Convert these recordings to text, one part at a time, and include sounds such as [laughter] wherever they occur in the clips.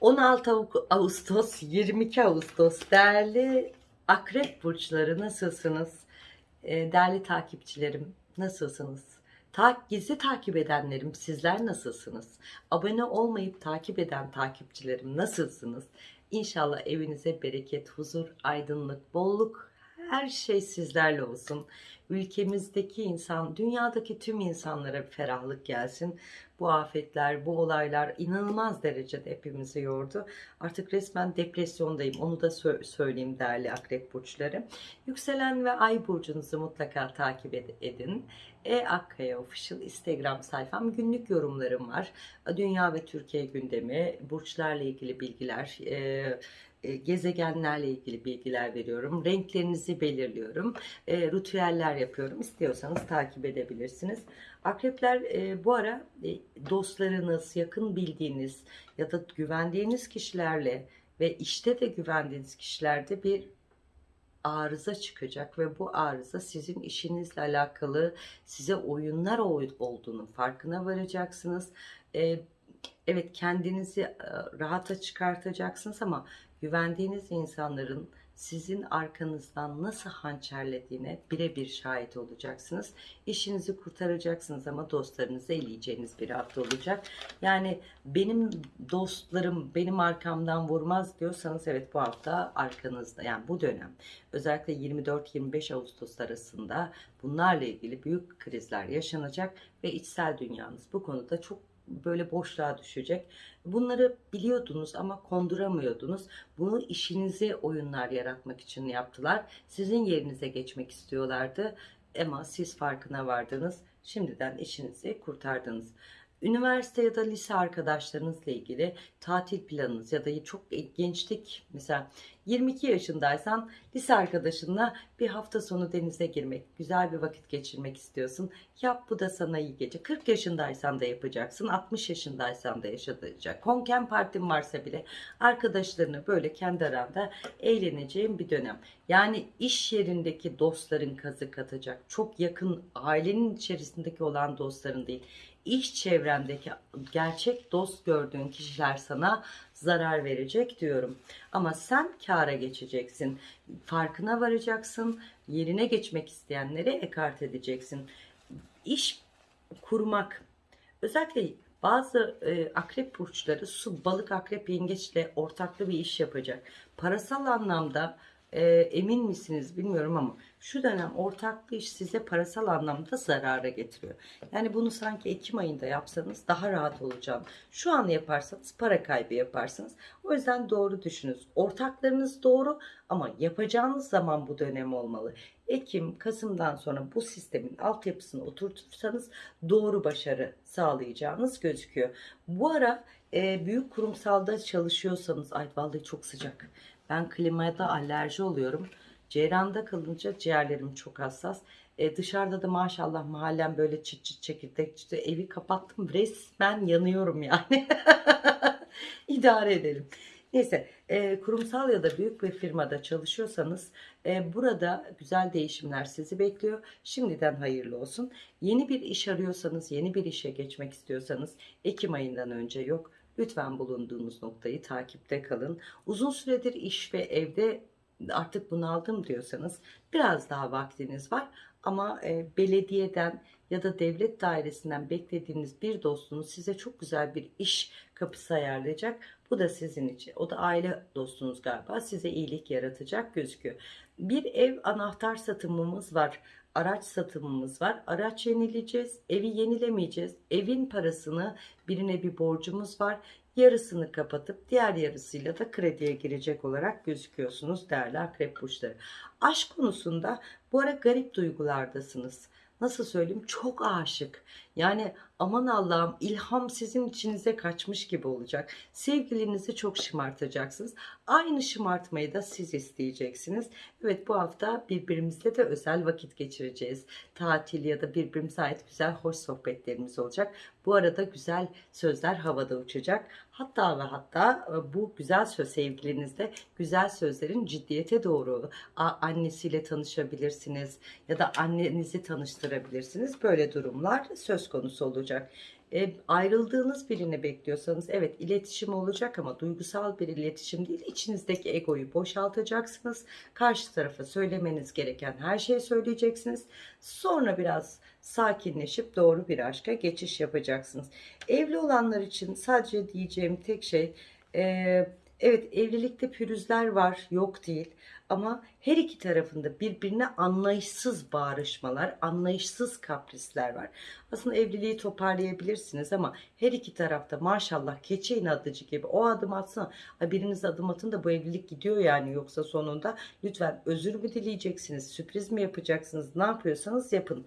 16 Ağu- Ağustos, 22 Ağustos değerli akrep burçları nasılsınız? Ee, Değerli takipçilerim nasılsınız? Ta gizli takip edenlerim sizler nasılsınız? Abone olmayıp takip eden takipçilerim nasılsınız? İnşallah evinize bereket, huzur, aydınlık, bolluk her şey sizlerle olsun. Ülkemizdeki insan, dünyadaki tüm insanlara bir ferahlık gelsin. Bu afetler, bu olaylar inanılmaz derecede hepimizi yordu. Artık resmen depresyondayım. Onu da sö- söyleyeyim değerli akrep burçları. Yükselen ve ay burcunuzu mutlaka takip ed- edin. E Akkaya Official Instagram sayfam günlük yorumlarım var. Dünya ve Türkiye gündemi, burçlarla ilgili bilgiler, e, gezegenlerle ilgili bilgiler veriyorum. Renklerinizi belirliyorum. E, yapıyorum. İstiyorsanız takip edebilirsiniz. Akrepler e, bu ara e, dostlarınız, yakın bildiğiniz ya da güvendiğiniz kişilerle ve işte de güvendiğiniz kişilerde bir arıza çıkacak ve bu arıza sizin işinizle alakalı size oyunlar oy- olduğunun farkına varacaksınız. Ee, evet kendinizi e, rahata çıkartacaksınız ama güvendiğiniz insanların sizin arkanızdan nasıl hançerlediğine birebir şahit olacaksınız. İşinizi kurtaracaksınız ama dostlarınızı eleyeceğiniz bir hafta olacak. Yani benim dostlarım benim arkamdan vurmaz diyorsanız evet bu hafta arkanızda yani bu dönem özellikle 24-25 Ağustos arasında bunlarla ilgili büyük krizler yaşanacak ve içsel dünyanız bu konuda çok böyle boşluğa düşecek. Bunları biliyordunuz ama konduramıyordunuz. Bunu işinize oyunlar yaratmak için yaptılar. Sizin yerinize geçmek istiyorlardı. Ama siz farkına vardınız. Şimdiden işinizi kurtardınız. Üniversite ya da lise arkadaşlarınızla ilgili tatil planınız ya da çok gençlik mesela 22 yaşındaysan lise arkadaşınla bir hafta sonu denize girmek, güzel bir vakit geçirmek istiyorsun. Yap bu da sana iyi gece. 40 yaşındaysan da yapacaksın, 60 yaşındaysan da yaşatacak. Konken partin varsa bile arkadaşlarını böyle kendi aranda eğleneceğin bir dönem. Yani iş yerindeki dostların kazık atacak. Çok yakın ailenin içerisindeki olan dostların değil iş çevrendeki gerçek dost gördüğün kişiler sana zarar verecek diyorum. Ama sen kâra geçeceksin. Farkına varacaksın. Yerine geçmek isteyenleri ekart edeceksin. İş kurmak. Özellikle bazı e, akrep burçları su, balık, akrep, yengeçle ortaklı bir iş yapacak. Parasal anlamda e, emin misiniz bilmiyorum ama şu dönem ortaklı iş size parasal anlamda zarara getiriyor. Yani bunu sanki Ekim ayında yapsanız daha rahat olacağım. Şu an yaparsanız para kaybı yaparsınız. O yüzden doğru düşününüz. Ortaklarınız doğru ama yapacağınız zaman bu dönem olmalı. Ekim, Kasım'dan sonra bu sistemin altyapısını oturtursanız doğru başarı sağlayacağınız gözüküyor. Bu ara e, büyük kurumsalda çalışıyorsanız, ay vallahi çok sıcak. Ben klimada alerji oluyorum. Ceyranda kalınca ciğerlerim çok hassas. E, dışarıda da maşallah mahallem böyle çıt çıt çekirdek çıtı evi kapattım. Resmen yanıyorum yani. [laughs] İdare edelim. Neyse e, kurumsal ya da büyük bir firmada çalışıyorsanız e, burada güzel değişimler sizi bekliyor. Şimdiden hayırlı olsun. Yeni bir iş arıyorsanız, yeni bir işe geçmek istiyorsanız Ekim ayından önce yok. Lütfen bulunduğunuz noktayı takipte kalın. Uzun süredir iş ve evde artık bunaldım diyorsanız biraz daha vaktiniz var. Ama e, belediyeden ya da devlet dairesinden beklediğiniz bir dostunuz size çok güzel bir iş kapısı ayarlayacak. Bu da sizin için. O da aile dostunuz galiba. Size iyilik yaratacak gözüküyor. Bir ev anahtar satımımız var. Araç satımımız var. Araç yenileyeceğiz. Evi yenilemeyeceğiz. Evin parasını birine bir borcumuz var. Yarısını kapatıp diğer yarısıyla da krediye girecek olarak gözüküyorsunuz değerli akrep burçları. Aşk konusunda bu ara garip duygulardasınız. Nasıl söyleyeyim? Çok aşık. Yani aman Allah'ım ilham sizin içinize kaçmış gibi olacak. Sevgilinizi çok şımartacaksınız. Aynı şımartmayı da siz isteyeceksiniz. Evet bu hafta birbirimizle de özel vakit geçireceğiz. Tatil ya da birbirimize ait güzel hoş sohbetlerimiz olacak. Bu arada güzel sözler havada uçacak. Hatta ve hatta e, bu güzel söz sevgilinizde güzel sözlerin ciddiyete doğru annesiyle tanışabilirsiniz ya da annenizi tanıştırabilirsiniz. Böyle durumlar söz konusu olacak. E, ayrıldığınız birini bekliyorsanız evet iletişim olacak ama duygusal bir iletişim değil. İçinizdeki egoyu boşaltacaksınız. Karşı tarafa söylemeniz gereken her şeyi söyleyeceksiniz. Sonra biraz sakinleşip doğru bir aşka geçiş yapacaksınız. Evli olanlar için sadece diyeceğim tek şey e, evet evlilikte pürüzler var yok değil ama her iki tarafında birbirine anlayışsız bağrışmalar, anlayışsız kaprisler var. Aslında evliliği toparlayabilirsiniz ama her iki tarafta maşallah keçe inatıcı gibi o adım atsın. Biriniz adım atın da bu evlilik gidiyor yani yoksa sonunda lütfen özür mü dileyeceksiniz, sürpriz mi yapacaksınız, ne yapıyorsanız yapın.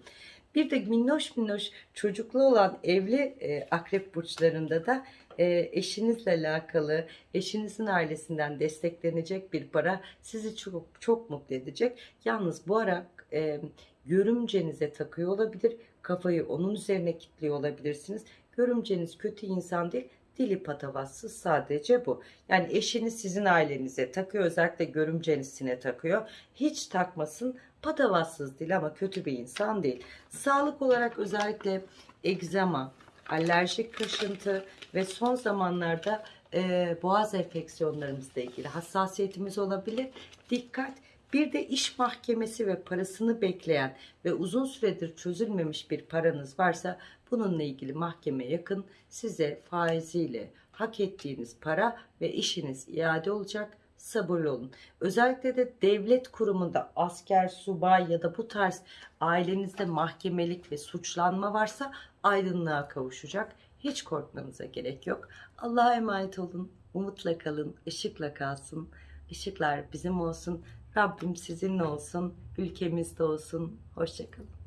Bir de minnoş minnoş çocuklu olan evli e, akrep burçlarında da e, eşinizle alakalı, eşinizin ailesinden desteklenecek bir para sizi çok çok mutlu edecek. Yalnız bu ara e, görümcenize takıyor olabilir, kafayı onun üzerine kilitliyor olabilirsiniz. Görümceniz kötü insan değil, dili patavatsız sadece bu. Yani eşiniz sizin ailenize takıyor, özellikle görümcenisine takıyor. Hiç takmasın, patavatsız değil ama kötü bir insan değil. Sağlık olarak özellikle egzama, alerjik kaşıntı ve son zamanlarda e, boğaz enfeksiyonlarımızla ilgili hassasiyetimiz olabilir. Dikkat! Bir de iş mahkemesi ve parasını bekleyen ve uzun süredir çözülmemiş bir paranız varsa bununla ilgili mahkeme yakın size faiziyle hak ettiğiniz para ve işiniz iade olacak sabırlı olun. Özellikle de devlet kurumunda asker, subay ya da bu tarz ailenizde mahkemelik ve suçlanma varsa aydınlığa kavuşacak. Hiç korkmanıza gerek yok. Allah'a emanet olun. Umutla kalın, ışıkla kalsın. Işıklar bizim olsun. Rabbim sizinle olsun. Ülkemizde olsun. Hoşçakalın.